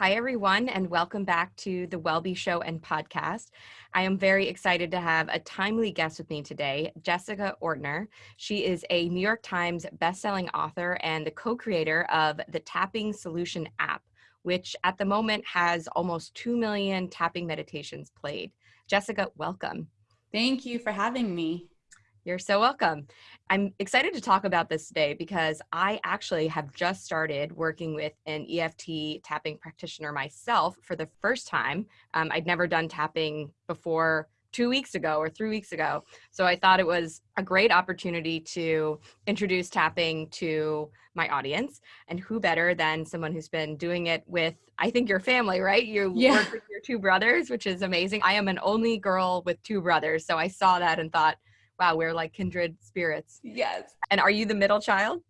Hi, everyone, and welcome back to the Wellbe Show and podcast. I am very excited to have a timely guest with me today, Jessica Ortner. She is a New York Times bestselling author and the co creator of the Tapping Solution app, which at the moment has almost 2 million tapping meditations played. Jessica, welcome. Thank you for having me. You're so welcome. I'm excited to talk about this today because I actually have just started working with an EFT tapping practitioner myself for the first time. Um, I'd never done tapping before two weeks ago or three weeks ago. So I thought it was a great opportunity to introduce tapping to my audience. And who better than someone who's been doing it with, I think, your family, right? You yeah. work with your two brothers, which is amazing. I am an only girl with two brothers. So I saw that and thought, wow, we're like kindred spirits. Yes. And are you the middle child?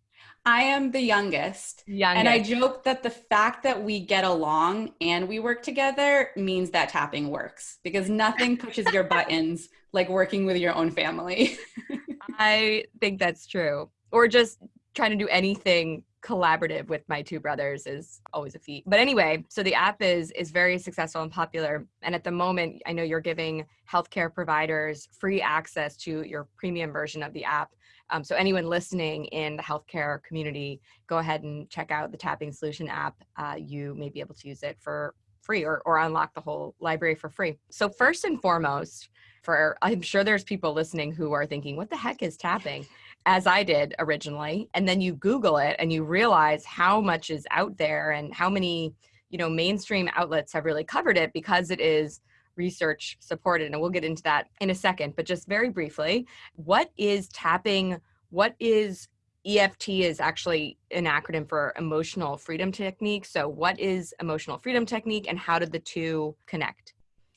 I am the youngest. youngest. And I joke that the fact that we get along and we work together means that tapping works because nothing pushes your buttons like working with your own family. I think that's true. Or just trying to do anything collaborative with my two brothers is always a feat. But anyway, so the app is is very successful and popular. And at the moment, I know you're giving healthcare providers free access to your premium version of the app. Um, so anyone listening in the healthcare community, go ahead and check out the Tapping Solution app. Uh, you may be able to use it for free or, or unlock the whole library for free. So first and foremost, for I'm sure there's people listening who are thinking, what the heck is tapping? As I did originally. And then you Google it and you realize how much is out there and how many, you know, mainstream outlets have really covered it because it is research supported. And we'll get into that in a second. But just very briefly, what is tapping? What is EFT is actually an acronym for emotional freedom technique. So, what is emotional freedom technique and how did the two connect?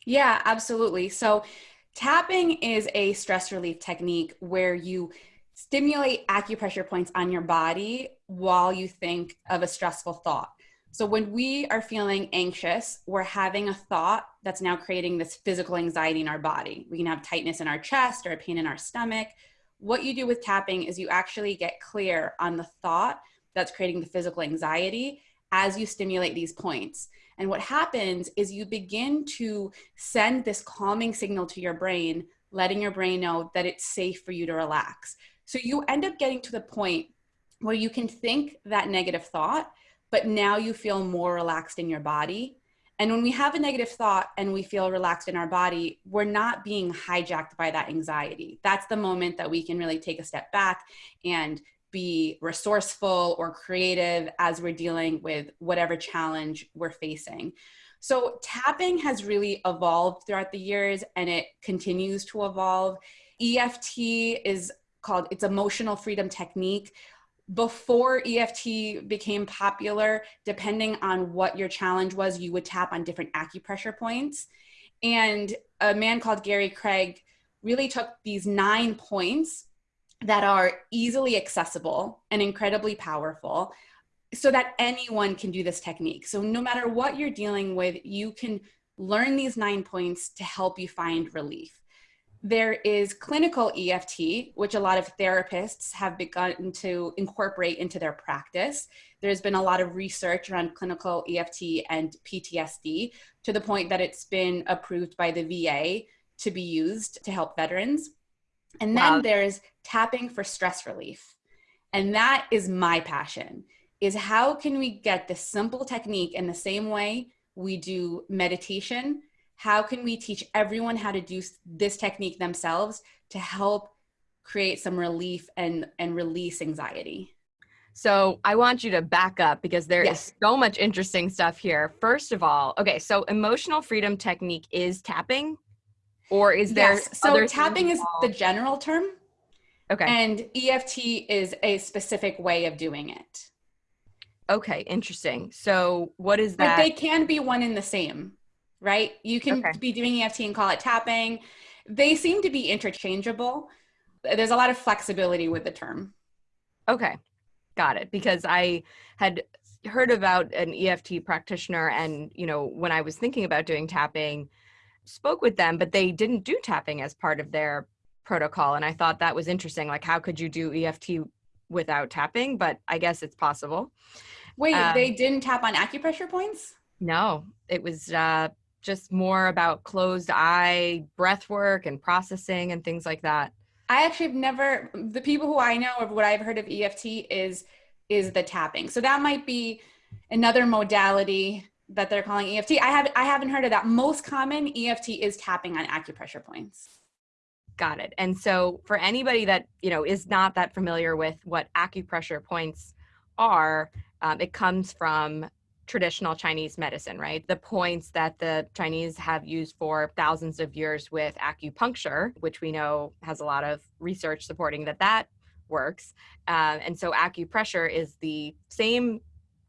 Yeah, absolutely. So, tapping is a stress relief technique where you stimulate acupressure points on your body while you think of a stressful thought. So when we are feeling anxious, we're having a thought that's now creating this physical anxiety in our body. We can have tightness in our chest or a pain in our stomach. What you do with tapping is you actually get clear on the thought that's creating the physical anxiety as you stimulate these points. And what happens is you begin to send this calming signal to your brain, letting your brain know that it's safe for you to relax. So you end up getting to the point where you can think that negative thought, but now you feel more relaxed in your body. And when we have a negative thought and we feel relaxed in our body, we're not being hijacked by that anxiety. That's the moment that we can really take a step back and be resourceful or creative as we're dealing with whatever challenge we're facing. So, tapping has really evolved throughout the years and it continues to evolve. EFT is called it's emotional freedom technique before EFT became popular, depending on what your challenge was, you would tap on different acupressure points. And a man called Gary Craig really took these nine points that are easily accessible and incredibly powerful so that anyone can do this technique. So, no matter what you're dealing with, you can learn these nine points to help you find relief. There is clinical EFT, which a lot of therapists have begun to incorporate into their practice. There's been a lot of research around clinical EFT and PTSD to the point that it's been approved by the VA to be used to help veterans. And then wow. there's tapping for stress relief. And that is my passion is how can we get this simple technique in the same way we do meditation how can we teach everyone how to do this technique themselves to help create some relief and and release anxiety so I want you to back up because there yes. is so much interesting stuff here. First of all, okay, so emotional freedom technique is tapping, or is there? Yes. So tapping is the general term. Okay. And EFT is a specific way of doing it. Okay, interesting. So what is that? But they can be one in the same right? You can okay. be doing EFT and call it tapping. They seem to be interchangeable. There's a lot of flexibility with the term. Okay, got it. Because I had heard about an EFT practitioner, and you know, when I was thinking about doing tapping, spoke with them, but they didn't do tapping as part of their protocol, and I thought that was interesting. Like, how could you do EFT without tapping? But I guess it's possible. Wait, um, they didn't tap on acupressure points? No, it was uh, just more about closed eye breath work and processing and things like that. I actually have never the people who I know of what I've heard of EFT is is the tapping. So that might be another modality that they're calling EFT. I haven't I haven't heard of that. Most common EFT is tapping on acupressure points. Got it. And so for anybody that, you know, is not that familiar with what acupressure points are, um, it comes from traditional Chinese medicine, right? The points that the Chinese have used for thousands of years with acupuncture, which we know has a lot of research supporting that that works. Um, and so acupressure is the same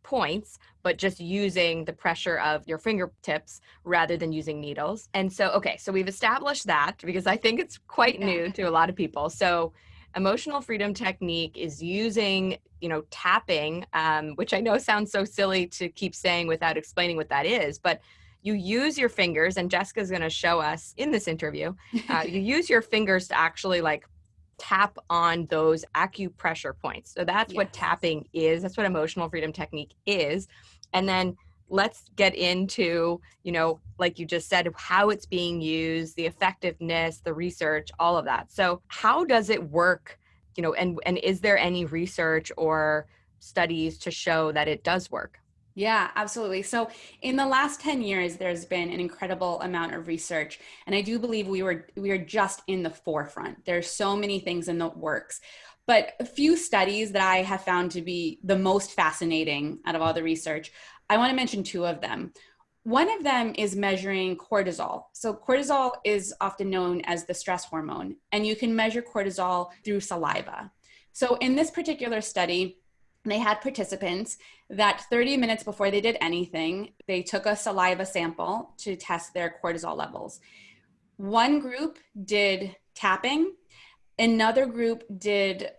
points, but just using the pressure of your fingertips rather than using needles. And so, okay, so we've established that because I think it's quite yeah. new to a lot of people. So, emotional freedom technique is using, you know, tapping, um, which I know sounds so silly to keep saying without explaining what that is, but you use your fingers, and Jessica's going to show us in this interview. Uh, you use your fingers to actually like tap on those acupressure points. So that's yes. what tapping is. That's what emotional freedom technique is. And then let's get into, you know, like you just said, how it's being used, the effectiveness, the research, all of that. So how does it work? You know, and and is there any research or studies to show that it does work? Yeah, absolutely. So, in the last 10 years there's been an incredible amount of research and I do believe we were we are just in the forefront. There's so many things in the works. But a few studies that I have found to be the most fascinating out of all the research, I want to mention two of them. One of them is measuring cortisol. So, cortisol is often known as the stress hormone, and you can measure cortisol through saliva. So, in this particular study, they had participants that 30 minutes before they did anything, they took a saliva sample to test their cortisol levels. One group did tapping, another group did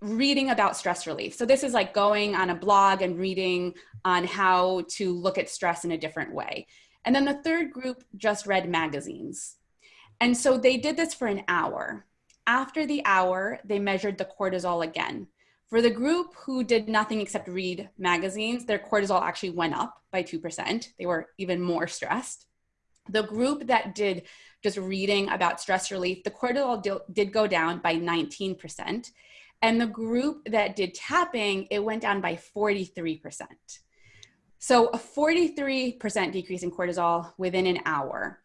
reading about stress relief. So this is like going on a blog and reading on how to look at stress in a different way. And then the third group just read magazines. And so they did this for an hour. After the hour, they measured the cortisol again. For the group who did nothing except read magazines, their cortisol actually went up by 2%. They were even more stressed. The group that did just reading about stress relief, the cortisol did go down by 19%. And the group that did tapping, it went down by 43%. So a 43% decrease in cortisol within an hour.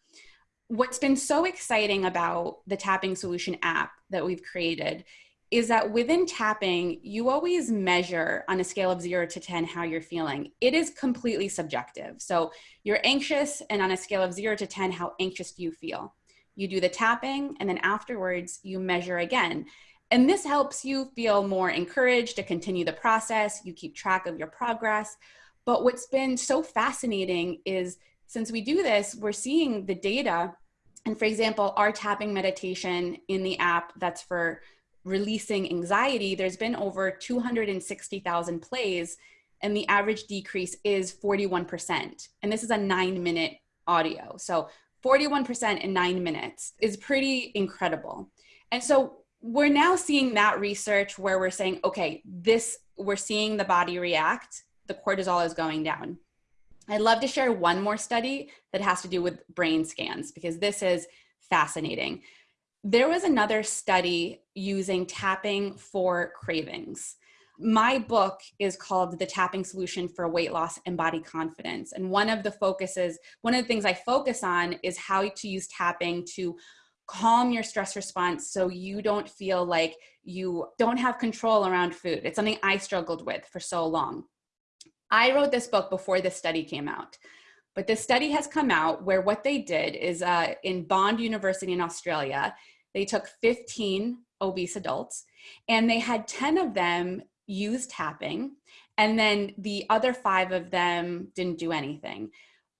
What's been so exciting about the tapping solution app that we've created is that within tapping, you always measure on a scale of zero to 10 how you're feeling. It is completely subjective. So you're anxious, and on a scale of zero to 10, how anxious do you feel? You do the tapping, and then afterwards, you measure again. And this helps you feel more encouraged to continue the process. You keep track of your progress. But what's been so fascinating is since we do this, we're seeing the data. And for example, our tapping meditation in the app that's for releasing anxiety, there's been over 260,000 plays, and the average decrease is 41%. And this is a nine minute audio. So 41% in nine minutes is pretty incredible. And so we're now seeing that research where we're saying, okay, this, we're seeing the body react, the cortisol is going down. I'd love to share one more study that has to do with brain scans because this is fascinating. There was another study using tapping for cravings. My book is called The Tapping Solution for Weight Loss and Body Confidence. And one of the focuses, one of the things I focus on is how to use tapping to calm your stress response so you don't feel like you don't have control around food. It's something I struggled with for so long. I wrote this book before this study came out. But this study has come out where what they did is uh, in Bond University in Australia, they took 15 obese adults and they had 10 of them use tapping and then the other five of them didn't do anything.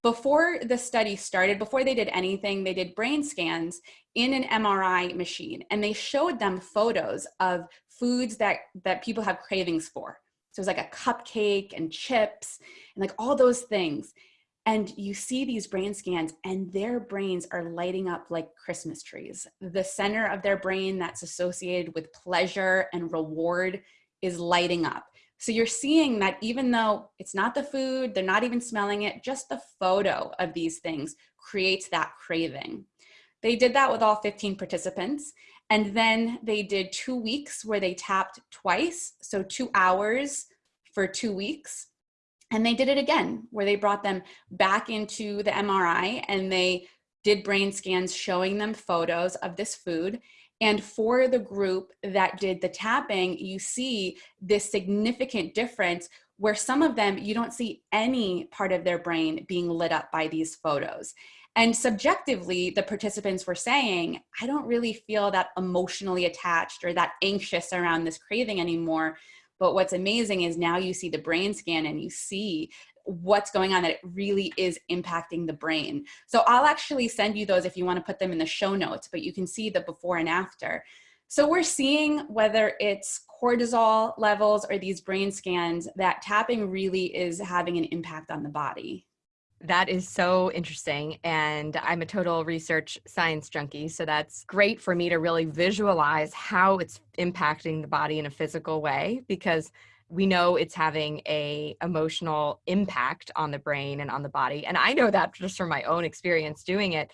Before the study started, before they did anything, they did brain scans in an MRI machine and they showed them photos of foods that, that people have cravings for. So it was like a cupcake and chips and like all those things and you see these brain scans and their brains are lighting up like christmas trees the center of their brain that's associated with pleasure and reward is lighting up So you're seeing that even though it's not the food, they're not even smelling it, just the photo of these things creates that craving. They did that with all 15 participants. And then they did two weeks where they tapped twice, so two hours for two weeks. And they did it again, where they brought them back into the MRI and they did brain scans showing them photos of this food. And for the group that did the tapping, you see this significant difference where some of them, you don't see any part of their brain being lit up by these photos. And subjectively, the participants were saying, I don't really feel that emotionally attached or that anxious around this craving anymore. But what's amazing is now you see the brain scan and you see what's going on that it really is impacting the brain. So I'll actually send you those if you want to put them in the show notes, but you can see the before and after. So we're seeing whether it's cortisol levels or these brain scans that tapping really is having an impact on the body. That is so interesting. And I'm a total research science junkie. So that's great for me to really visualize how it's impacting the body in a physical way because we know it's having a emotional impact on the brain and on the body and i know that just from my own experience doing it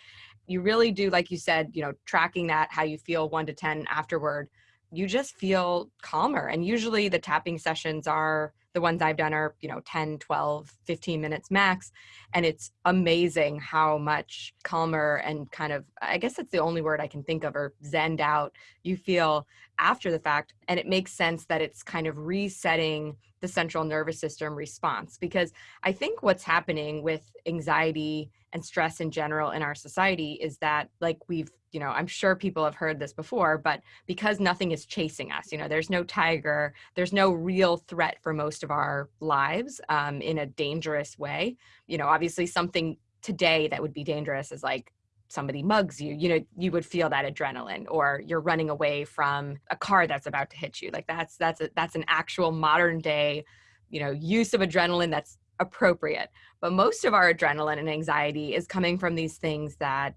you really do like you said you know tracking that how you feel 1 to 10 afterward you just feel calmer and usually the tapping sessions are the ones I've done are, you know, 10, 12, 15 minutes max. And it's amazing how much calmer and kind of, I guess that's the only word I can think of, or zened out you feel after the fact. And it makes sense that it's kind of resetting the central nervous system response because I think what's happening with anxiety and stress in general in our society is that like we've you know i'm sure people have heard this before but because nothing is chasing us you know there's no tiger there's no real threat for most of our lives um, in a dangerous way. You know obviously something today that would be dangerous is like somebody mugs you you know you would feel that adrenaline or you're running away from a car that's about to hit you. Like that's that's a, that's an actual modern day you know use of adrenaline that's appropriate. But most of our adrenaline and anxiety is coming from these things that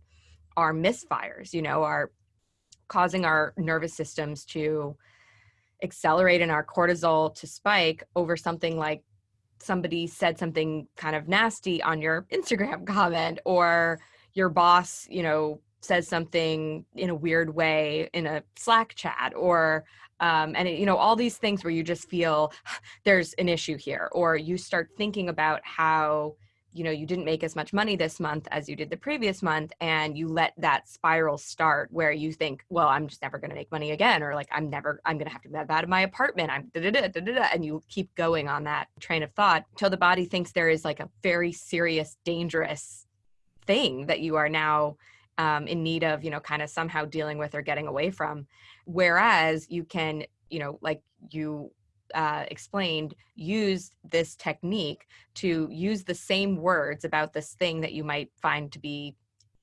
are misfires, you know, are causing our nervous systems to accelerate and our cortisol to spike over something like somebody said something kind of nasty on your Instagram comment or your boss, you know, says something in a weird way in a Slack chat or um, and it, you know all these things where you just feel there's an issue here or you start thinking about how you know you didn't make as much money this month as you did the previous month and you let that spiral start where you think well i'm just never going to make money again or like i'm never i'm going to have to move out of my apartment. I'm da, da, da, da, da, and you keep going on that train of thought till the body thinks there is like a very serious dangerous thing that you are now um, in need of you know kind of somehow dealing with or getting away from. Whereas you can you know like you uh, explained used this technique to use the same words about this thing that you might find to be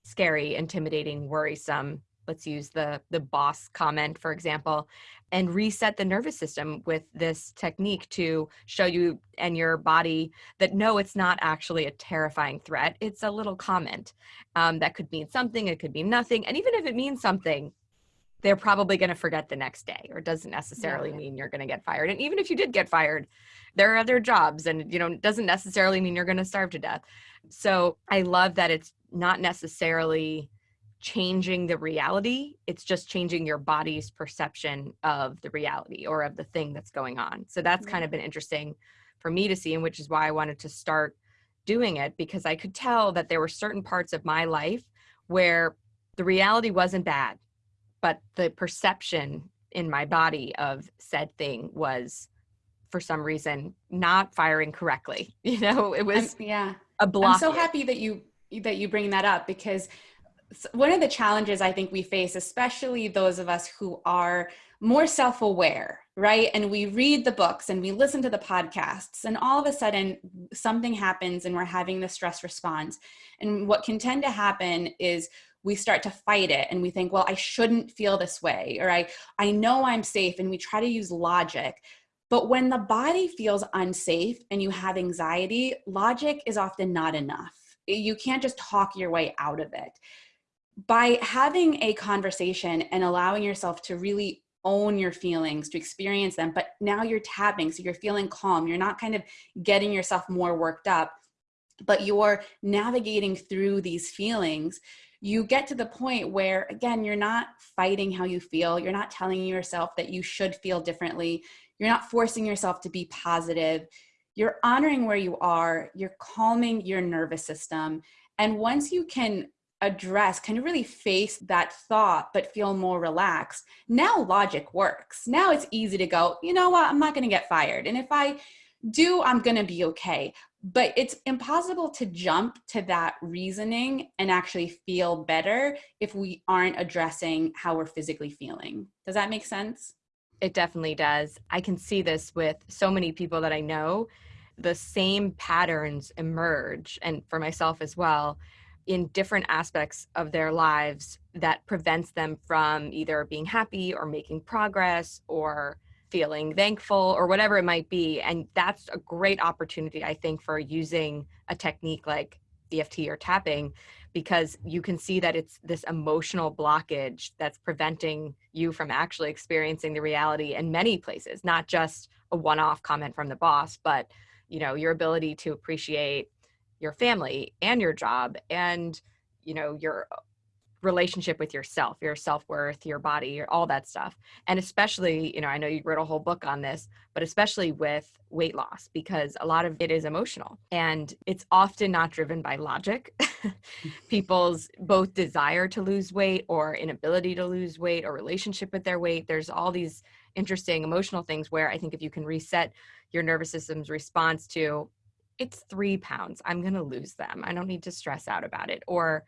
scary, intimidating, worrisome. Let's use the the boss comment, for example, and reset the nervous system with this technique to show you and your body that no, it's not actually a terrifying threat. It's a little comment um, that could mean something, it could mean nothing, and even if it means something, they're probably going to forget the next day or doesn't necessarily yeah. mean you're going to get fired. And even if you did get fired there are other jobs and you know doesn't necessarily mean you're going to starve to death. So i love that it's not necessarily changing the reality it's just changing your body's perception of the reality or of the thing that's going on. So that's kind of been interesting for me to see and which is why i wanted to start doing it because i could tell that there were certain parts of my life where the reality wasn't bad but the perception in my body of said thing was for some reason not firing correctly you know it was I'm, yeah. a block i'm so happy that you that you bring that up because one of the challenges i think we face especially those of us who are more self-aware right? And we read the books and we listen to the podcasts and all of a sudden something happens and we're having the stress response. And what can tend to happen is we start to fight it and we think well i shouldn't feel this way or i i know i'm safe and we try to use logic but when the body feels unsafe and you have anxiety logic is often not enough you can't just talk your way out of it by having a conversation and allowing yourself to really own your feelings, to experience them. But now you're tapping, so you're feeling calm. You're not kind of getting yourself more worked up, but you're navigating through these feelings. You get to the point where, again, you're not fighting how you feel. You're not telling yourself that you should feel differently. You're not forcing yourself to be positive. You're honoring where you are. You're calming your nervous system. And once you can address, kind of really face that thought, but feel more relaxed, now logic works. Now it's easy to go, you know what, I'm not going to get fired. And if I do, I'm going to be okay. But it's impossible to jump to that reasoning and actually feel better if we aren't addressing how we're physically feeling. Does that make sense? It definitely does. I can see this with so many people that I know. The same patterns emerge, and for myself as well, in different aspects of their lives that prevents them from either being happy or making progress or feeling thankful or whatever it might be. And that's a great opportunity, I think, for using a technique like EFT or tapping because you can see that it's this emotional blockage that's preventing you from actually experiencing the reality in many places, not just a one off comment from the boss, but you know your ability to appreciate your family and your job and you know your relationship with yourself your self-worth your body your, all that stuff and especially you know i know you wrote a whole book on this but especially with weight loss because a lot of it is emotional and it's often not driven by logic people's both desire to lose weight or inability to lose weight or relationship with their weight there's all these interesting emotional things where i think if you can reset your nervous system's response to it's three pounds. I'm going to lose them. I don't need to stress out about it. Or,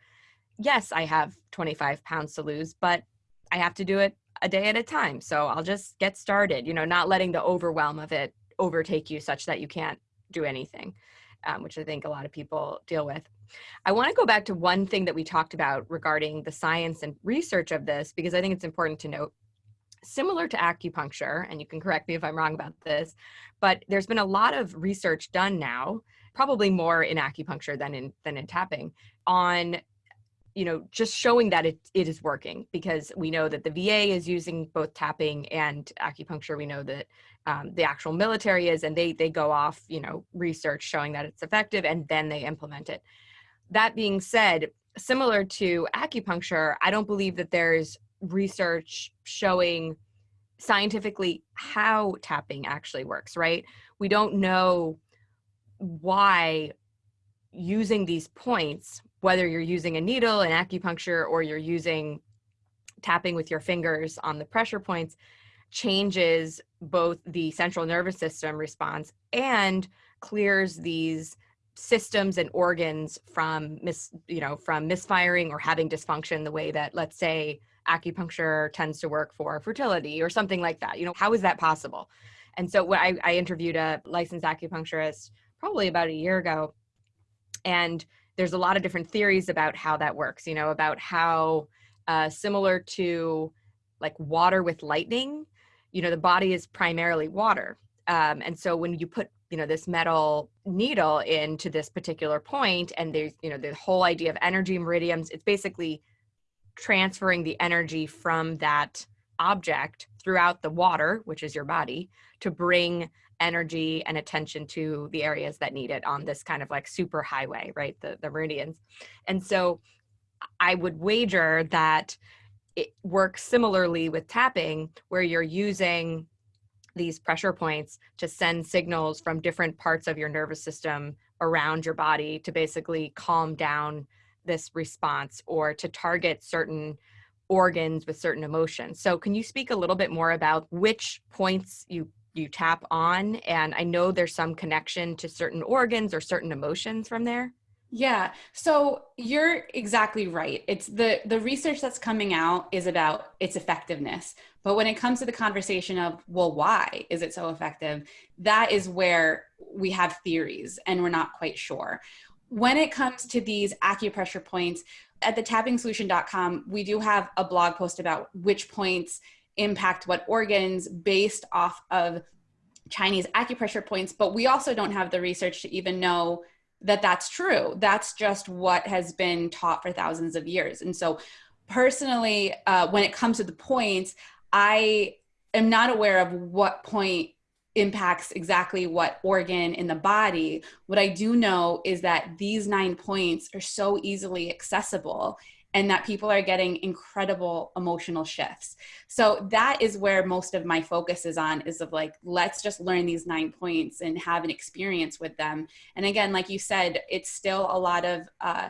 yes, I have 25 pounds to lose, but I have to do it a day at a time. So I'll just get started, you know, not letting the overwhelm of it overtake you such that you can't do anything, um, which I think a lot of people deal with. I want to go back to one thing that we talked about regarding the science and research of this, because I think it's important to note similar to acupuncture, and you can correct me if I'm wrong about this, but there's been a lot of research done now, probably more in acupuncture than in than in tapping, on you know just showing that it, it is working because we know that the va is using both tapping and acupuncture we know that um, the actual military is and they they go off you know research showing that it's effective and then they implement it that being said similar to acupuncture i don't believe that there's research showing scientifically how tapping actually works, right? We don't know why using these points, whether you're using a needle, an acupuncture, or you're using tapping with your fingers on the pressure points, changes both the central nervous system response and clears these systems and organs from mis you know from misfiring or having dysfunction the way that let's say acupuncture tends to work for fertility or something like that. You know, how is that possible? And so when I, I interviewed a licensed acupuncturist probably about a year ago, and there's a lot of different theories about how that works, you know, about how uh, similar to like water with lightning, you know, the body is primarily water. Um, and so when you put you know this metal needle into this particular point and there's you know the whole idea of energy meridians it's basically transferring the energy from that object throughout the water, which is your body, to bring energy and attention to the areas that need it on this kind of like super highway, right? The, the meridians. And so I would wager that it works similarly with tapping, where you're using these pressure points to send signals from different parts of your nervous system around your body to basically calm down this response or to target certain organs with certain emotions. So can you speak a little bit more about which points you you tap on and I know there's some connection to certain organs or certain emotions from there? Yeah. So you're exactly right. It's the the research that's coming out is about its effectiveness. But when it comes to the conversation of, well, why is it so effective? That is where we have theories and we're not quite sure when it comes to these acupressure points, at the tappingsolution.com, we do have a blog post about which points impact what organs based off of Chinese acupressure points, but we also don't have the research to even know that that's true. That's just what has been taught for thousands of years. And so, personally, uh, when it comes to the points, I am not aware of what point impacts exactly what organ in the body. What I do know is that these nine points are so easily accessible and that people are getting incredible emotional shifts. So that is where most of my focus is on is of like let's just learn these nine points and have an experience with them. And again, like you said, it's still a lot of uh,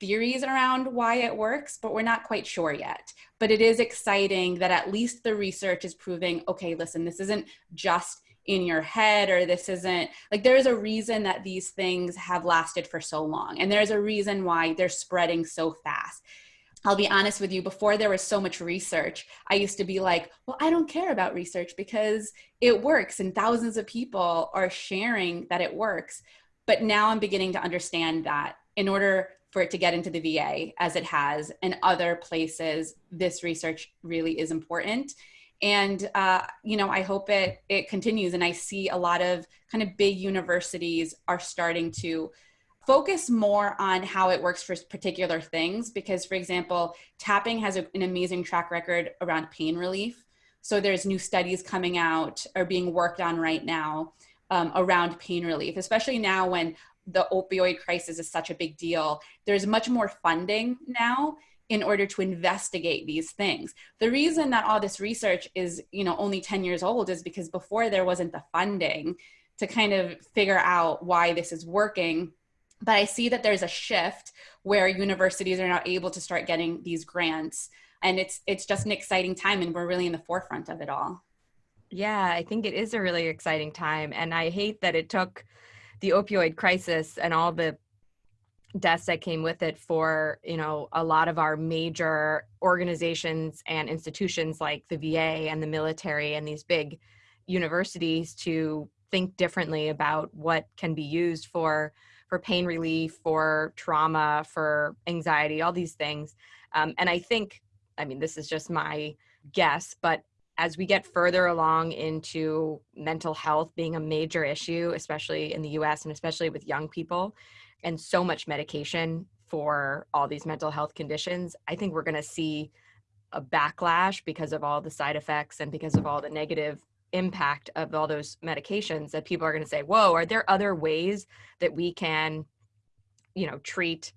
theories around why it works, but we're not quite sure yet. But it is exciting that at least the research is proving okay, listen, this isn't just in your head or this isn't like there's a reason that these things have lasted for so long and there's a reason why they're spreading so fast I'll be honest with you, before there was so much research, I used to be like, well, I don't care about research because it works and thousands of people are sharing that it works. But now I'm beginning to understand that in order for it to get into the VA as it has and other places, this research really is important and uh, you know i hope it it continues. And i see a lot of kind of big universities are starting to focus more on how it works for particular things. Because for example tapping has a, an amazing track record around pain relief. So there's new studies coming out or being worked on right now um, around pain relief especially now when the opioid crisis is such a big deal. There's much more funding now in order to investigate these things. The reason that all this research is, you know, only 10 years old is because before there wasn't the funding to kind of figure out why this is working. But I see that there's a shift where universities are now able to start getting these grants and it's it's just an exciting time and we're really in the forefront of it all. Yeah, I think it is a really exciting time and I hate that it took the opioid crisis and all the deaths that came with it for you know a lot of our major organizations and institutions like the VA and the military and these big universities to think differently about what can be used for for pain relief for trauma for anxiety all these things. Um, and i think i mean this is just my guess but as we get further along into mental health being a major issue especially in the us and especially with young people and so much medication for all these mental health conditions, I think we're going to see a backlash because of all the side effects and because of all the negative impact of all those medications that people are going to say, whoa, are there other ways that we can, you know, treat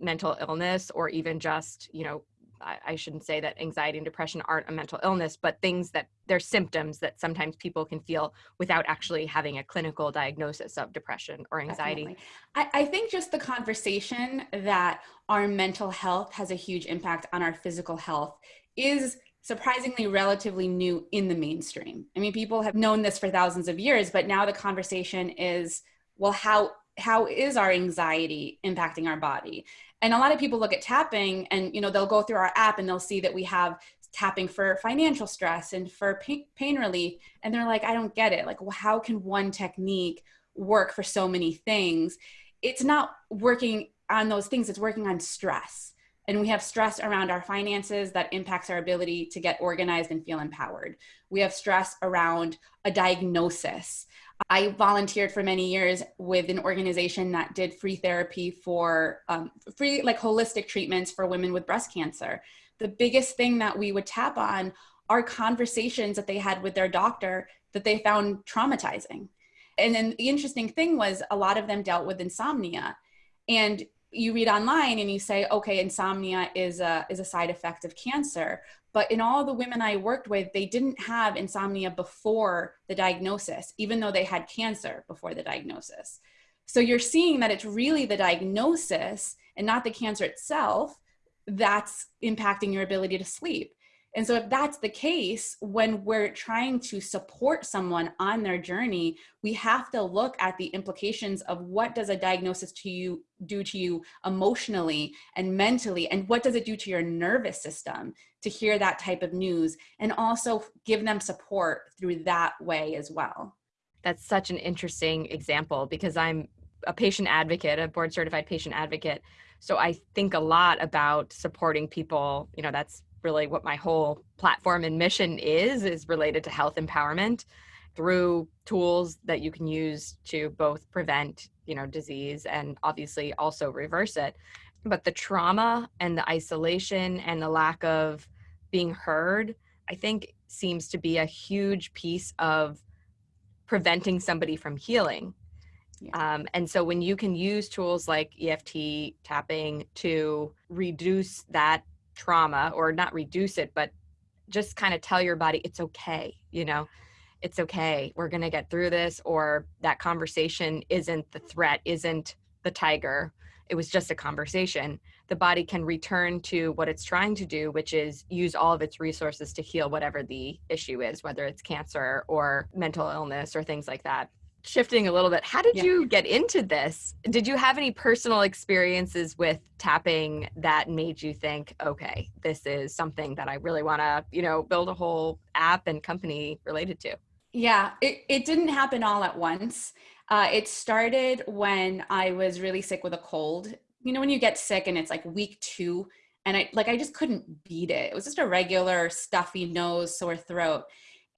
mental illness or even just, you know, I, shouldn't say that anxiety and depression aren't a mental illness, but things that they're symptoms that sometimes people can feel without actually having a clinical diagnosis of depression or anxiety. I, I think just the conversation that our mental health has a huge impact on our physical health is surprisingly relatively new in the mainstream. I mean, people have known this for thousands of years, but now the conversation is, well, how how is our anxiety impacting our body? And a lot of people look at tapping and you know they'll go through our app and they'll see that we have tapping for financial stress and for pain, relief. And they're like i don't get it. Like well, how can one technique work for so many things? It's not working on those things. It's working on stress. And we have stress around our finances that impacts our ability to get organized and feel empowered. We have stress around a diagnosis I volunteered for many years with an organization that did free therapy for um, free, like holistic treatments for women with breast cancer. The biggest thing that we would tap on are conversations that they had with their doctor that they found traumatizing. And then the interesting thing was a lot of them dealt with insomnia. And you read online and you say, okay, insomnia is a, is a side effect of cancer. But in all the women I worked with, they didn't have insomnia before the diagnosis, even though they had cancer before the diagnosis. So you're seeing that it's really the diagnosis and not the cancer itself that's impacting your ability to sleep. And so, if that's the case, when we're trying to support someone on their journey, we have to look at the implications of what does a diagnosis to you do to you emotionally and mentally, and what does it do to your nervous system to hear that type of news, and also give them support through that way as well. That's such an interesting example because I'm a patient advocate, a board certified patient advocate. So I think a lot about supporting people, you know, that's really what my whole platform and mission is is related to health empowerment through tools that you can use to both prevent you know disease and obviously also reverse it but the trauma and the isolation and the lack of being heard i think seems to be a huge piece of preventing somebody from healing. Yeah. Um, and so when you can use tools like EFT tapping to reduce that trauma or not reduce it, but just kind of tell your body it's okay, you know, it's okay. We're going to get through this or that conversation isn't the threat, isn't the tiger. It was just a conversation. The body can return to what it's trying to do, which is use all of its resources to heal whatever the issue is, whether it's cancer or mental illness or things like that shifting a little bit how did yeah. you get into this did you have any personal experiences with tapping that made you think okay this is something that i really want to you know build a whole app and company related to yeah it, it didn't happen all at once uh, it started when i was really sick with a cold you know when you get sick and it's like week two and i like i just couldn't beat it it was just a regular stuffy nose sore throat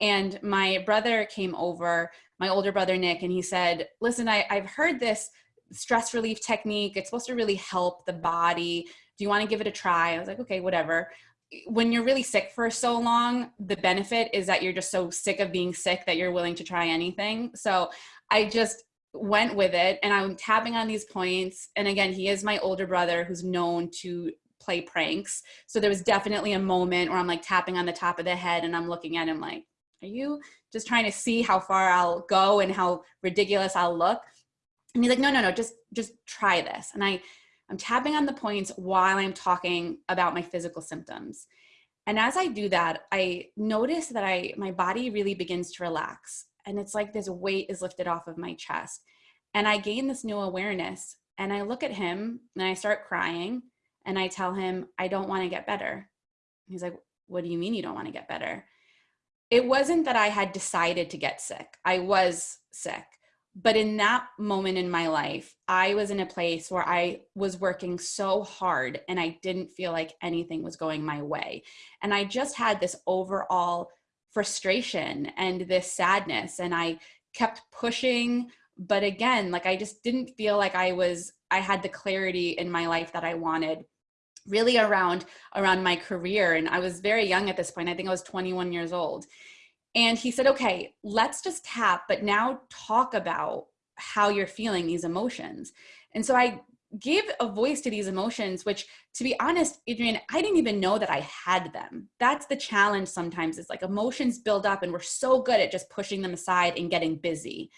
and my brother came over my older brother Nick, and he said, "Listen, I, I've heard this stress relief technique. It's supposed to really help the body. Do you want to give it a try?" I was like, "Okay, whatever." When you're really sick for so long, the benefit is that you're just so sick of being sick that you're willing to try anything. So I just went with it and I'm tapping on these points. And again, he is my older brother who's known to play pranks. So there was definitely a moment where I'm like tapping on the top of the head and I'm looking at him like, are you just trying to see how far I'll go and how ridiculous I'll look? And he's like, no, no, no, just, just try this. And I, I'm tapping on the points while I'm talking about my physical symptoms. And as I do that, I notice that I, my body really begins to relax. And it's like this weight is lifted off of my chest. And I gain this new awareness. And I look at him and I start crying. And I tell him, I don't want to get better. He's like, What do you mean you don't want to get better? it wasn't that I had decided to get sick. I was sick. But in that moment in my life, I was in a place where I was working so hard and I didn't feel like anything was going my way. And I just had this overall frustration and this sadness. And I kept pushing. But again, like I just didn't feel like I was, I had the clarity in my life that I wanted really around around my career and i was very young at this point i think i was 21 years old and he said okay let's just tap but now talk about how you're feeling these emotions. And so i gave a voice to these emotions which to be honest Adrienne i didn't even know that i had them. That's the challenge sometimes it's like emotions build up and we're so good at just pushing them aside and getting busy.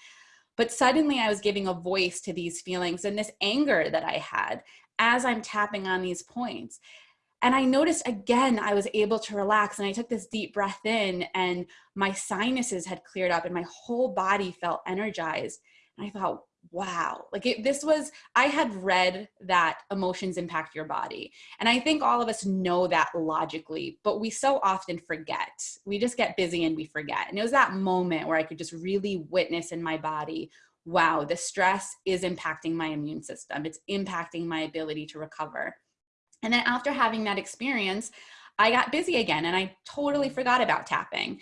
But suddenly i was giving a voice to these feelings and this anger that i had as I'm tapping on these points. And I noticed again, I was able to relax and I took this deep breath in and my sinuses had cleared up and my whole body felt energized. And I thought, wow, like it, this was, I had read that emotions impact your body. And I think all of us know that logically, but we so often forget. We just get busy and we forget. And it was that moment where I could just really witness in my body wow, the stress is impacting my immune system. It's impacting my ability to recover. And then after having that experience, I got busy again and I totally forgot about tapping.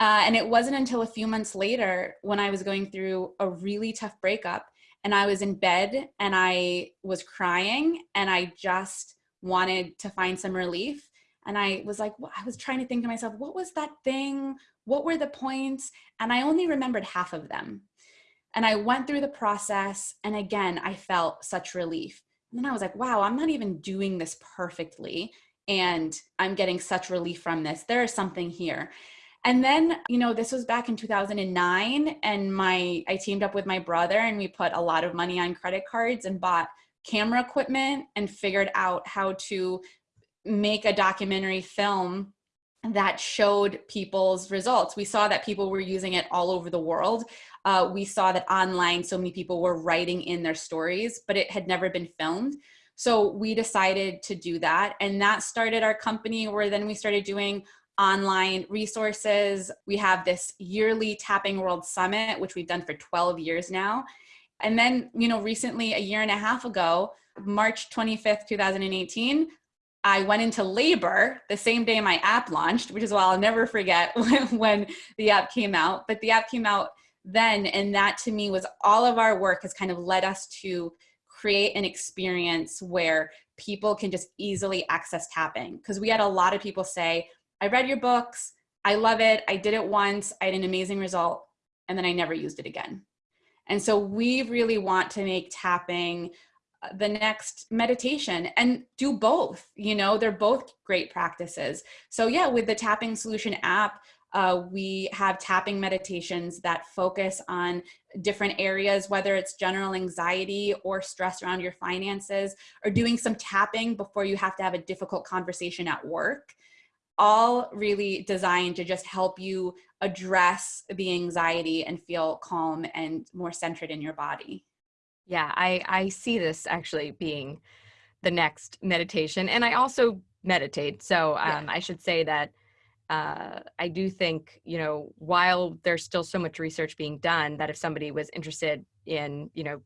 Uh, and it wasn't until a few months later when I was going through a really tough breakup and I was in bed and I was crying and I just wanted to find some relief. And I was like, I was trying to think to myself, what was that thing? What were the points? And I only remembered half of them. And I went through the process. And again, I felt such relief. And then I was like, wow, I'm not even doing this perfectly. And I'm getting such relief from this. There is something here. And then, you know, this was back in 2009 and my I teamed up with my brother and we put a lot of money on credit cards and bought camera equipment and figured out how to make a documentary film that showed people's results. We saw that people were using it all over the world. Uh, we saw that online, so many people were writing in their stories, but it had never been filmed. So we decided to do that. And that started our company where then we started doing online resources. We have this yearly Tapping World Summit, which we've done for 12 years now. And then, you know, recently, a year and a half ago, March 25th, 2018, I went into labor the same day my app launched, which is why I'll never forget when, the app came out. But the app came out then, and that to me was all of our work has kind of led us to create an experience where people can just easily access tapping. Because we had a lot of people say, I read your books, I love it. I did it once. I had an amazing result and then I never used it again. And so we really want to make tapping the next meditation and do both you know they're both great practices so yeah with the tapping solution app uh, we have tapping meditations that focus on different areas, whether it's general anxiety or stress around your finances, or doing some tapping before you have to have a difficult conversation at work. All really designed to just help you address the anxiety and feel calm and more centered in your body. Yeah, I, I see this actually being the next meditation. And I also meditate. So um, yeah. I should say that uh, I do think, you know, while there's still so much research being done, that if somebody was interested in, you know,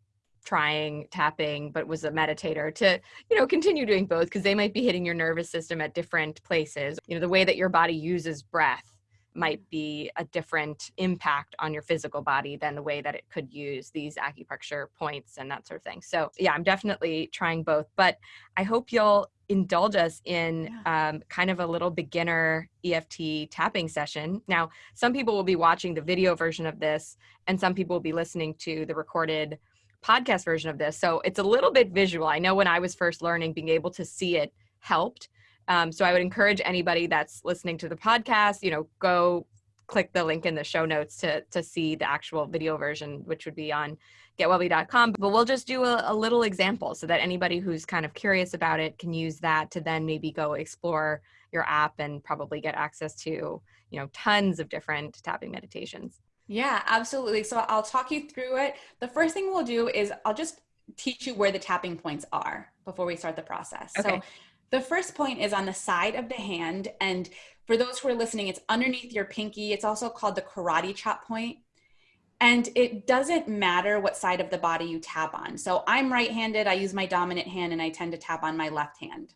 trying tapping but was a meditator to you know continue doing both because they might be hitting your nervous system at different places you know the way that your body uses breath might be a different impact on your physical body than the way that it could use these acupuncture points and that sort of thing. So, yeah, I'm definitely trying both, but I hope you'll indulge us in yeah. um, kind of a little beginner EFT tapping session. Now, some people will be watching the video version of this, and some people will be listening to the recorded podcast version of this. So it's a little bit visual. I know when I was first learning, being able to see it helped. Um, so I would encourage anybody that's listening to the podcast, you know, go click the link in the show notes to to see the actual video version, which would be on getwellbe.com. But we'll just do a, a little example so that anybody who's kind of curious about it can use that to then maybe go explore your app and probably get access to you know tons of different tapping meditations. Yeah, absolutely. So I'll talk you through it. The first thing we'll do is I'll just teach you where the tapping points are before we start the process. Okay. So the first point is on the side of the hand. And for those who are listening, it's underneath your pinky. It's also called the karate chop point. And it doesn't matter what side of the body you tap on. So I'm right handed, I use my dominant hand, and I tend to tap on my left hand.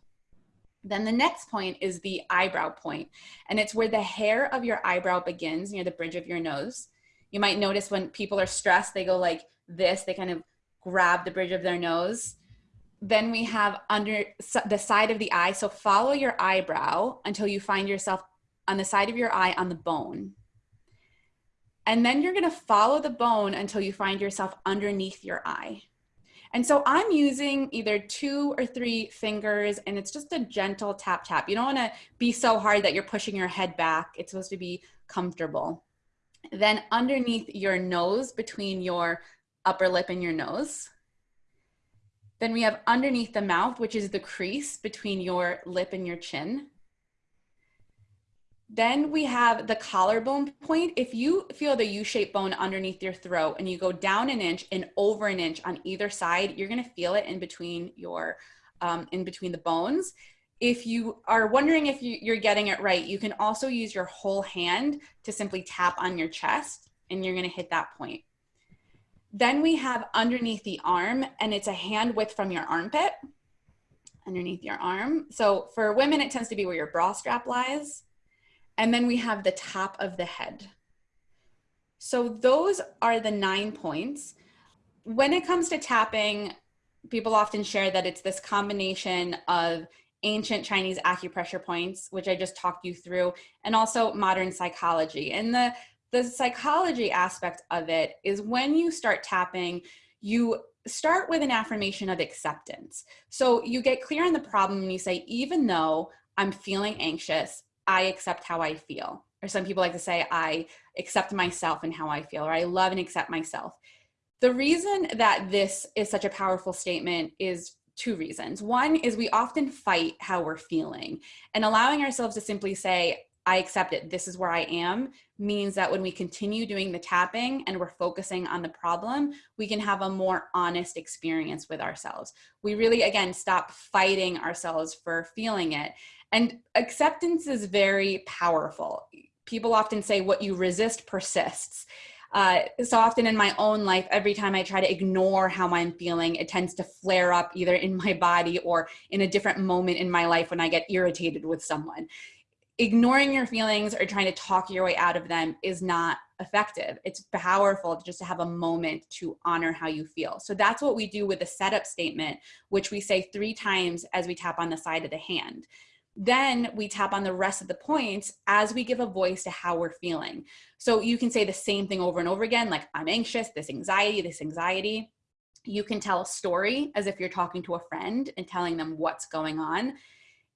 Then the next point is the eyebrow point, and it's where the hair of your eyebrow begins near the bridge of your nose. You might notice when people are stressed, they go like this, they kind of grab the bridge of their nose then we have under the side of the eye. So follow your eyebrow until you find yourself on the side of your eye on the bone. And then you're gonna follow the bone until you find yourself underneath your eye. And so I'm using either two or three fingers and it's just a gentle tap tap. You don't wanna be so hard that you're pushing your head back. It's supposed to be comfortable. Then underneath your nose, between your upper lip and your nose. Then we have underneath the mouth, which is the crease between your lip and your chin. Then we have the collarbone point. If you feel the U-shaped bone underneath your throat and you go down an inch and over an inch on either side, you're gonna feel it in between your, um, in between the bones. If you are wondering if you, you're getting it right, you can also use your whole hand to simply tap on your chest and you're gonna hit that point. Then we have underneath the arm, and it's a hand width from your armpit, underneath your arm. So for women, it tends to be where your bra strap lies. And then we have the top of the head. So those are the nine points. When it comes to tapping, people often share that it's this combination of ancient Chinese acupressure points, which I just talked you through, and also modern psychology. And the the psychology aspect of it is when you start tapping, you start with an affirmation of acceptance. So you get clear on the problem and you say, even though I'm feeling anxious, I accept how I feel. Or some people like to say, I accept myself and how I feel, or I love and accept myself. The reason that this is such a powerful statement is two reasons. One is we often fight how we're feeling and allowing ourselves to simply say, I accept it, this is where I am, means that when we continue doing the tapping and we're focusing on the problem, we can have a more honest experience with ourselves. We really, again, stop fighting ourselves for feeling it. And acceptance is very powerful. People often say what you resist persists. Uh, so often in my own life, every time I try to ignore how I'm feeling, it tends to flare up either in my body or in a different moment in my life when I get irritated with someone ignoring your feelings or trying to talk your way out of them is not effective. It's powerful just to have a moment to honor how you feel. So that's what we do with the setup statement, which we say three times as we tap on the side of the hand. Then we tap on the rest of the points as we give a voice to how we're feeling. So you can say the same thing over and over again, like I'm anxious, this anxiety, this anxiety. You can tell a story as if you're talking to a friend and telling them what's going on.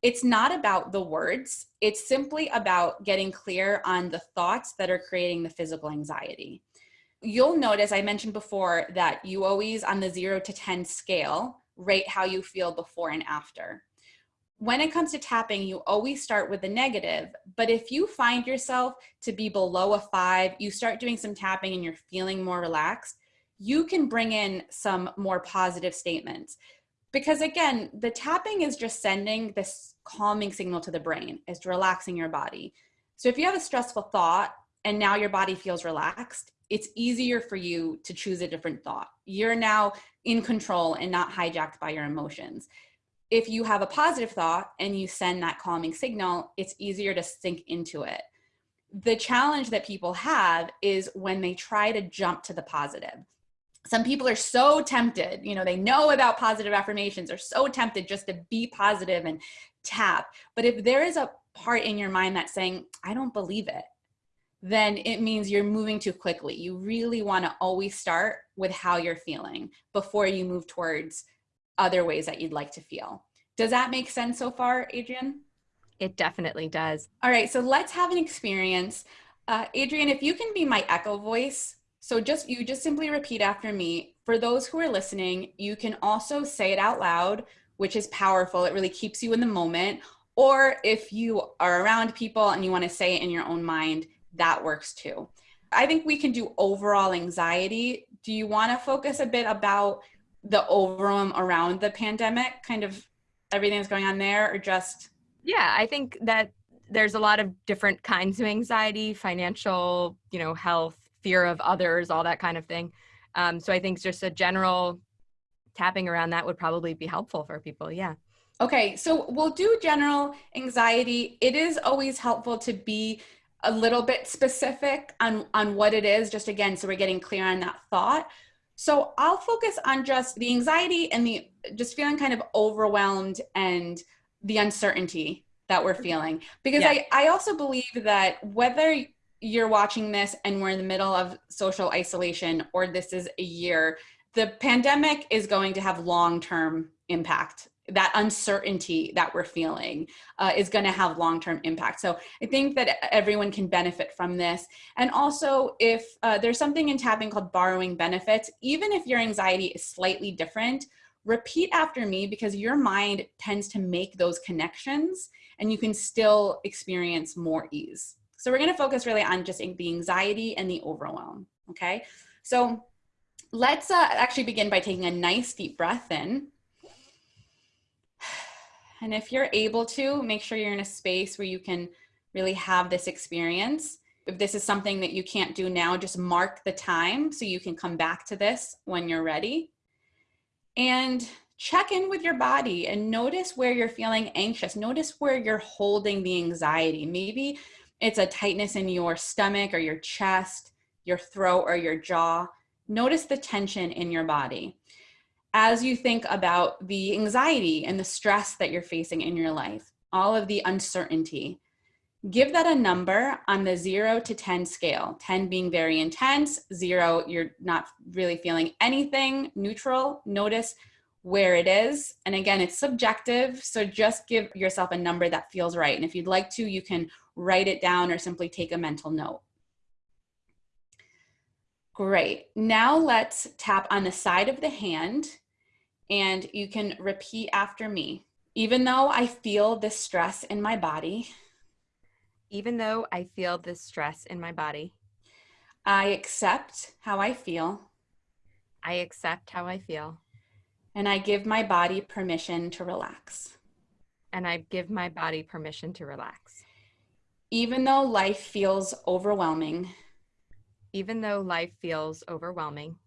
It's not about the words, it's simply about getting clear on the thoughts that are creating the physical anxiety. You'll notice, I mentioned before, that you always, on the zero to 10 scale, rate how you feel before and after when it comes to tapping, you always start with the negative. But if you find yourself to be below a five, you start doing some tapping and you're feeling more relaxed, you can bring in some more positive statements. Because again, the tapping is just sending this calming signal to the brain, it's relaxing your body. So if you have a stressful thought and now your body feels relaxed, it's easier for you to choose a different thought. You're now in control and not hijacked by your emotions if you have a positive thought and you send that calming signal, it's easier to sink into it. The challenge that people have is when they try to jump to the positive. Some people are so tempted, you know, they know about positive affirmations, are so tempted just to be positive and tap. But if there is a part in your mind that's saying, I don't believe it, then it means you're moving too quickly. You really want to always start with how you're feeling before you move towards other ways that you'd like to feel. Does that make sense so far, Adrienne? It definitely does. All right, so let's have an experience. Uh, Adrienne, if you can be my echo voice, so just you just simply repeat after me. For those who are listening, you can also say it out loud, which is powerful. It really keeps you in the moment. Or if you are around people and you want to say it in your own mind, that works too. I think we can do overall anxiety. Do you want to focus a bit about the overwhelm around the pandemic, kind of everything that's going on there, or just? Yeah, I think that there's a lot of different kinds of anxiety, financial, you know, health, fear of others, all that kind of thing. Um, so I think just a general tapping around that would probably be helpful for people. Yeah. Okay, so we'll do general anxiety. It is always helpful to be a little bit specific on on what it is just again so we're getting clear on that thought so I'll focus on just the anxiety and the just feeling kind of overwhelmed and the uncertainty that we're mm-hmm. feeling. Because yeah. I, I also believe that whether you're watching this and we're in the middle of social isolation or this is a year, the pandemic is going to have long term impact. That uncertainty that we're feeling uh, is going to have long-term impact. So i think that everyone can benefit from this. And also if uh, there's something in tapping called borrowing benefits even if your anxiety is slightly different repeat after me because your mind tends to make those connections and you can still experience more ease. So we're going to focus really on just the anxiety and the overwhelm okay? So let's uh, actually begin by taking a nice deep breath in and if you're able to, make sure you're in a space where you can really have this experience. If this is something that you can't do now, just mark the time so you can come back to this when you're ready. And check in with your body and notice where you're feeling anxious. Notice where you're holding the anxiety. Maybe it's a tightness in your stomach or your chest, your throat or your jaw. Notice the tension in your body as you think about the anxiety and the stress that you're facing in your life, all of the uncertainty, give that a number on the zero to 10 scale. 10 being very intense, zero, you're not really feeling anything, neutral. Notice where it is. And again, it's subjective. So just give yourself a number that feels right. And if you'd like to, you can write it down or simply take a mental note. Great. Now let's tap on the side of the hand and you can repeat after me. Even though I feel this stress in my body, even though I feel this stress in my body, I accept how I feel. I accept how I feel. And I give my body permission to relax. And I give my body permission to relax. Even though life feels overwhelming. Even though life feels overwhelming.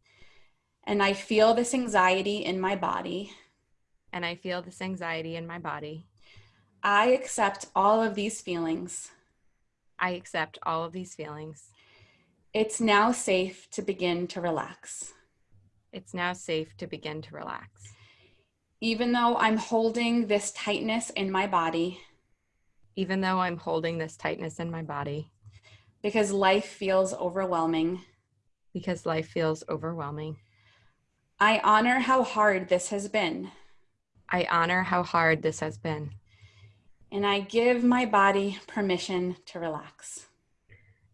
And I feel this anxiety in my body. And I feel this anxiety in my body. I accept all of these feelings. I accept all of these feelings. It's now safe to begin to relax. It's now safe to begin to relax. Even though I'm holding this tightness in my body. even though I'm holding this tightness in my body, because life feels overwhelming. because life feels overwhelming. I honor how hard this has been, I honor how hard this has been, and I give my body permission to relax.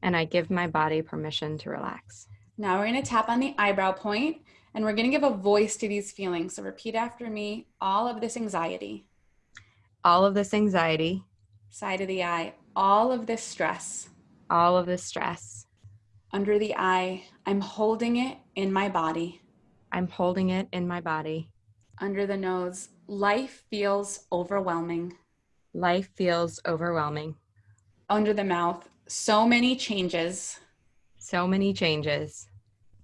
and I give my body permission to relax. Now we're going to tap on the eyebrow point and we're going to give a voice to these feelings. So repeat after me all of this anxiety, All of this anxiety, side of the eye, all of this stress, all of the stress, under the eye, I'm holding it in my body. I'm holding it in my body. Under the nose, life feels overwhelming. Life feels overwhelming. Under the mouth, so many changes. So many changes,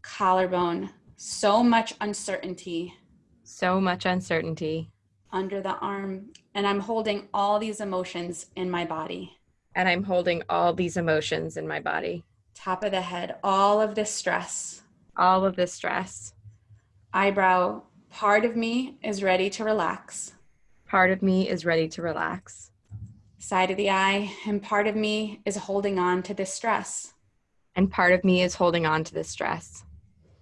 Collarbone, so much uncertainty. so much uncertainty, Under the arm, and I'm holding all these emotions in my body. And I'm holding all these emotions in my body. Top of the head, all of this stress. All of this stress. Eyebrow, part of me is ready to relax. Part of me is ready to relax, Side of the eye, and part of me is holding on to this stress. and part of me is holding on to this stress.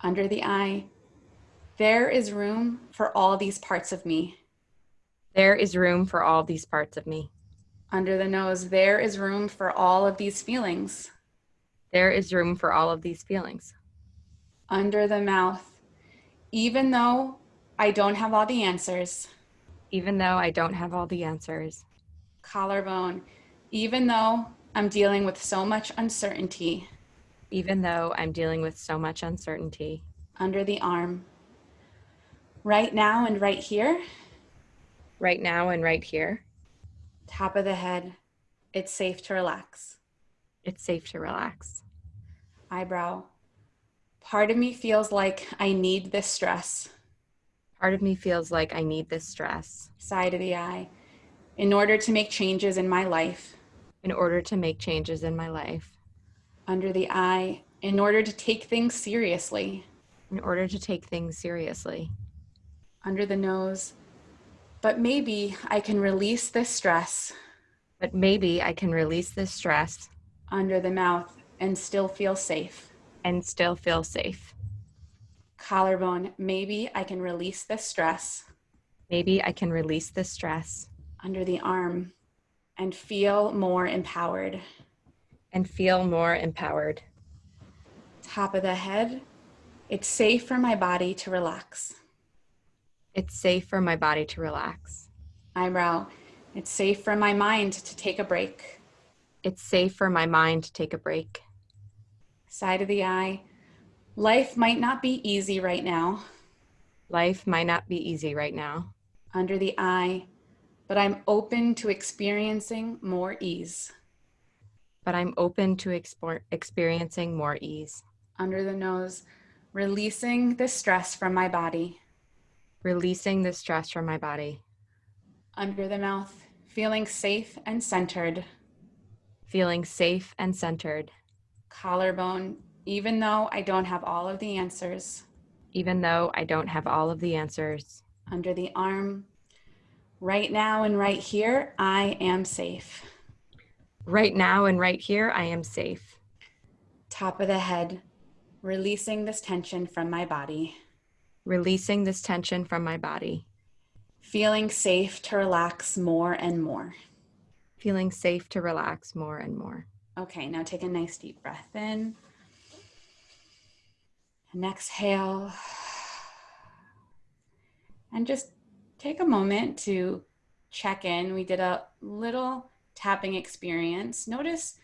Under the eye, there is room for all these parts of me. There is room for all these parts of me. Under the nose, there is room for all of these feelings. There is room for all of these feelings. Under the mouth, even though I don't have all the answers. Even though I don't have all the answers, Collarbone, even though I'm dealing with so much uncertainty. even though I'm dealing with so much uncertainty, Under the arm. Right now and right here, right now and right here, top of the head, it's safe to relax. it's safe to relax. Eyebrow, part of me feels like I need this stress. Part of me feels like I need this stress Side of the eye, in order to make changes in my life. in order to make changes in my life, Under the eye, in order to take things seriously. in order to take things seriously. Under the nose, but maybe I can release this stress. But maybe I can release this stress Under the mouth and still feel safe. and still feel safe. Collarbone, maybe I can release this stress. Maybe I can release this stress Under the arm and feel more empowered. and feel more empowered. Top of the head, it's safe for my body to relax. It's safe for my body to relax. Eyebrow, it's safe for my mind to take a break. It's safe for my mind to take a break. Side of the eye, life might not be easy right now. Life might not be easy right now, Under the eye, but I'm open to experiencing more ease. but I'm open to experiencing more ease. Under the nose, releasing the stress from my body. Releasing the stress from my body, Under the mouth, feeling safe and centered. feeling safe and centered, Collarbone, even though I don't have all of the answers. even though I don't have all of the answers. Under the arm, right now and right here, I am safe. Right now and right here, I am safe. Top of the head, releasing this tension from my body. Releasing this tension from my body, Feeling safe to relax more and more. feeling safe to relax more and more. Okay, now take a nice deep breath in. And exhale. And just take a moment to check in. We did a little tapping experience. Notice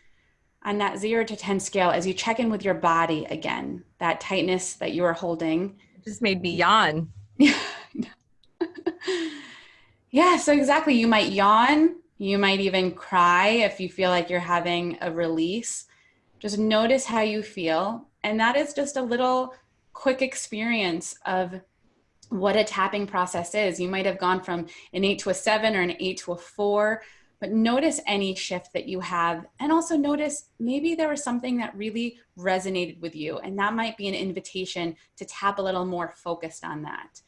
on that zero to 10 scale as you check in with your body again, that tightness that you are holding. Just made me yawn. yeah, so exactly. You might yawn. You might even cry if you feel like you're having a release. Just notice how you feel. And that is just a little quick experience of what a tapping process is. You might have gone from an eight to a seven or an eight to a four, but notice any shift that you have. And also notice maybe there was something that really resonated with you. And that might be an invitation to tap a little more focused on that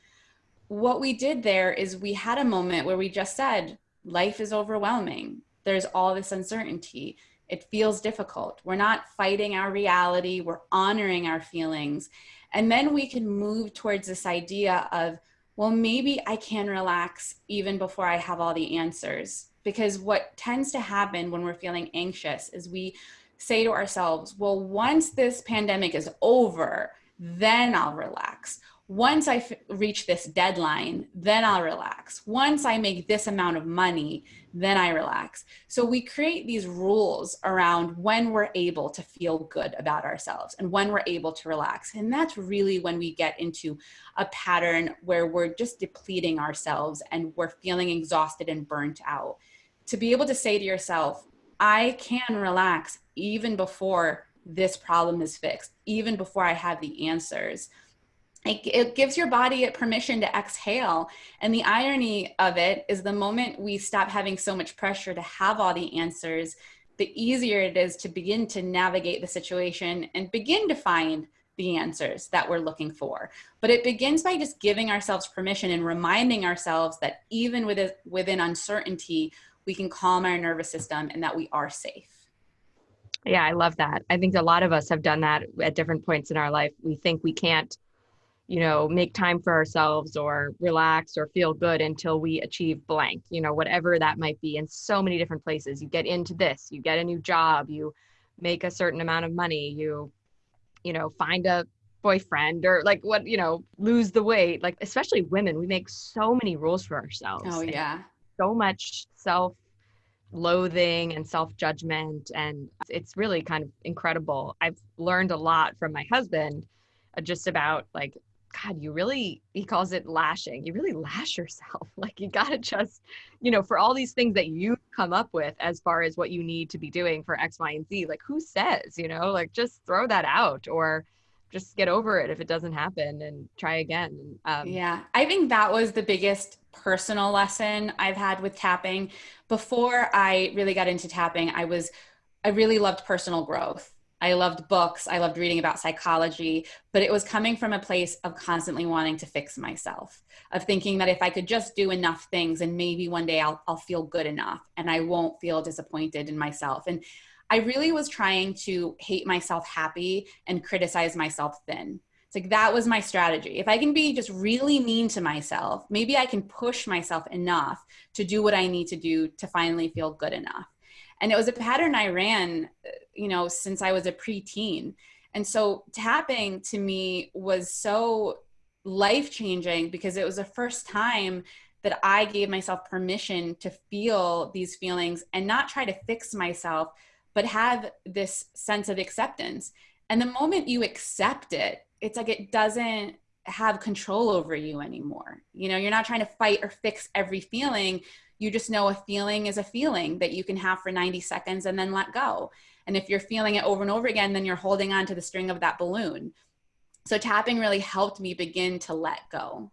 what we did there is we had a moment where we just said, life is overwhelming. there's all this uncertainty. It feels difficult. We're not fighting our reality, we're honoring our feelings. And then we can move towards this idea of, well, maybe I can relax even before I have all the answers. Because what tends to happen when we're feeling anxious is we say to ourselves, well, once this pandemic is over, then I'll relax. Once I reach this deadline, then I'll relax. Once I make this amount of money, then I relax. So we create these rules around when we're able to feel good about ourselves and when we're able to relax. And that's really when we get into a pattern where we're just depleting ourselves and we're feeling exhausted and burnt out. To be able to say to yourself, I can relax even before this problem is fixed, even before I have the answers. It, it, gives your body permission to exhale. And the irony of it is the moment we stop having so much pressure to have all the answers, the easier it is to begin to navigate the situation and begin to find the answers that we're looking for. But it begins by just giving ourselves permission and reminding ourselves that even within, within uncertainty, we can calm our nervous system and that we are safe. Yeah, I love that. I think a lot of us have done that at different points in our life. We think we can't, you know, make time for ourselves or relax or feel good until we achieve blank, you know, whatever that might be in so many different places. You get into this, you get a new job, you make a certain amount of money, you, you know, find a boyfriend or like what, you know, lose the weight. Like, especially women, we make so many rules for ourselves. Oh, yeah. So much self loathing and self judgment. And it's really kind of incredible. I've learned a lot from my husband uh, just about like, God, you really, he calls it lashing. You really lash yourself. Like, you got to just, you know, for all these things that you come up with as far as what you need to be doing for X, Y, and Z, like, who says, you know, like just throw that out or, just get over it if it doesn't happen and try again. Um, yeah, I think that was the biggest personal lesson I've had with tapping. Before I really got into tapping, I was I really loved personal growth. I loved books, I loved reading about psychology, but it was coming from a place of constantly wanting to fix myself, of thinking that if I could just do enough things and maybe one day I'll I'll feel good enough and I won't feel disappointed in myself. And I really was trying to hate myself happy and criticize myself thin. It's like that was my strategy. If I can be just really mean to myself, maybe I can push myself enough to do what I need to do to finally feel good enough. And it was a pattern I ran, uh, you know, since I was a preteen. And so tapping to me was so life changing because it was the first time that I gave myself permission to feel these feelings and not try to fix myself, but have this sense of acceptance. And the moment you accept it, it's like it doesn't have control over you anymore. You know, you're not trying to fight or fix every feeling. You just know a feeling is a feeling that you can have for 90 seconds and then let go. And if you're feeling it over and over again, then you're holding on to the string of that balloon. So tapping really helped me begin to let go.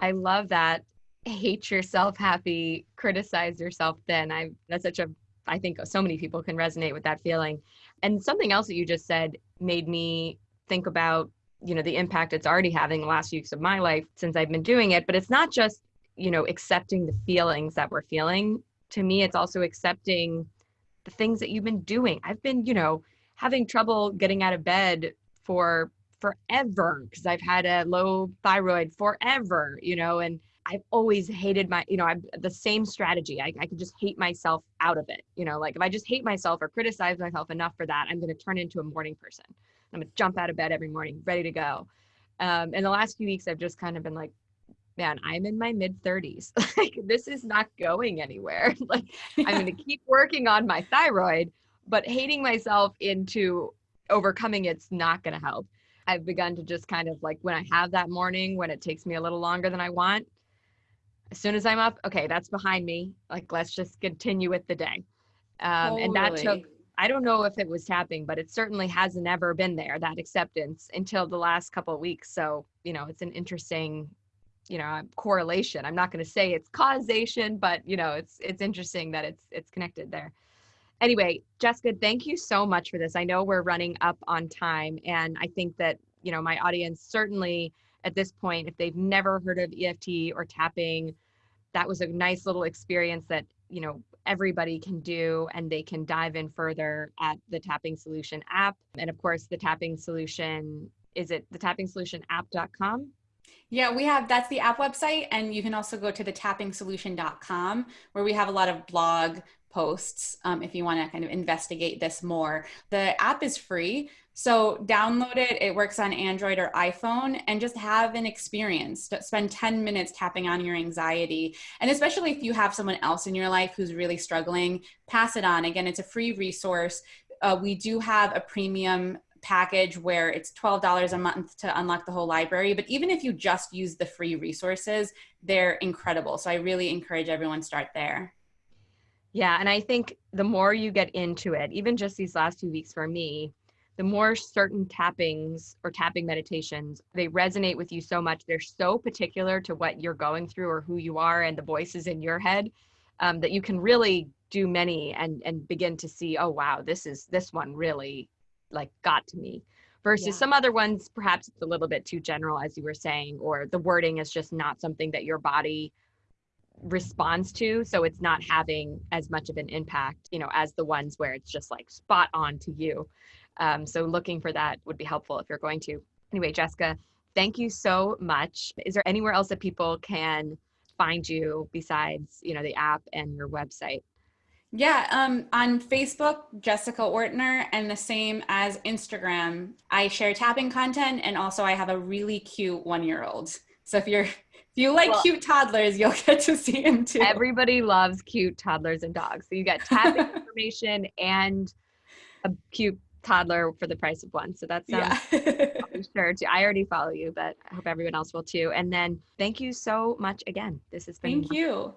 I love that. Hate yourself happy, criticize yourself then. I that's such a I think so many people can resonate with that feeling. And something else that you just said made me think about, you know, the impact it's already having the last few weeks of my life since I've been doing it. But it's not just, you know, accepting the feelings that we're feeling. To me, it's also accepting the things that you've been doing. I've been, you know, having trouble getting out of bed for forever because I've had a low thyroid forever, you know, and I've always hated my, you know, I'm the same strategy. I, I could just hate myself out of it. You know, like if I just hate myself or criticize myself enough for that, I'm going to turn into a morning person. I'm going to jump out of bed every morning, ready to go. Um, in the last few weeks, I've just kind of been like, man, I'm in my mid 30s. like this is not going anywhere. like I'm going to keep working on my thyroid, but hating myself into overcoming it's not going to help. I've begun to just kind of like when I have that morning when it takes me a little longer than I want, as soon as I'm up, okay, that's behind me. Like, let's just continue with the day. Um, totally. And that took, I don't know if it was tapping, but it certainly hasn't ever been there, that acceptance until the last couple of weeks. So, you know, it's an interesting, you know, correlation. I'm not going to say it's causation, but, you know, it's, it's interesting that it's, it's connected there. Anyway, Jessica, thank you so much for this. I know we're running up on time and I think that, you know, my audience certainly at this point, if they've never heard of EFT or tapping, that was a nice little experience that, you know, everybody can do and they can dive in further at the Tapping Solution app. And of course, the Tapping Solution is it the tapping solution app.com? Yeah, we have that's the app website, and you can also go to the tappingsolution.com where we have a lot of blog posts um, if you want to kind of investigate this more. The app is free, so download it. It works on Android or iPhone, and just have an experience. Spend 10 minutes tapping on your anxiety. And especially if you have someone else in your life who's really struggling, pass it on. Again, it's a free resource. Uh, we do have a premium package where it's $12 a month to unlock the whole library. But even if you just use the free resources, they're incredible. So I really encourage everyone start there. Yeah, and I think the more you get into it, even just these last few weeks for me, the more certain tappings or tapping meditations, they resonate with you so much. They're so particular to what you're going through or who you are and the voices in your head um, that you can really do many and and begin to see, oh wow, this is this one really like got to me versus yeah. some other ones perhaps it's a little bit too general as you were saying or the wording is just not something that your body responds to so it's not having as much of an impact you know as the ones where it's just like spot on to you um, so looking for that would be helpful if you're going to anyway jessica thank you so much is there anywhere else that people can find you besides you know the app and your website yeah, um, on Facebook, Jessica Ortner, and the same as Instagram. I share tapping content, and also I have a really cute one-year-old. So if you're if you like well, cute toddlers, you'll get to see him too. Everybody loves cute toddlers and dogs. So you get tapping information and a cute toddler for the price of one. So that sounds yeah. sure. I already follow you, but I hope everyone else will too. And then thank you so much again. This has been thank you.